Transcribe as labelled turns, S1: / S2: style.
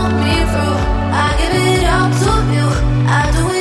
S1: Cause me through. I give it all to you. I do it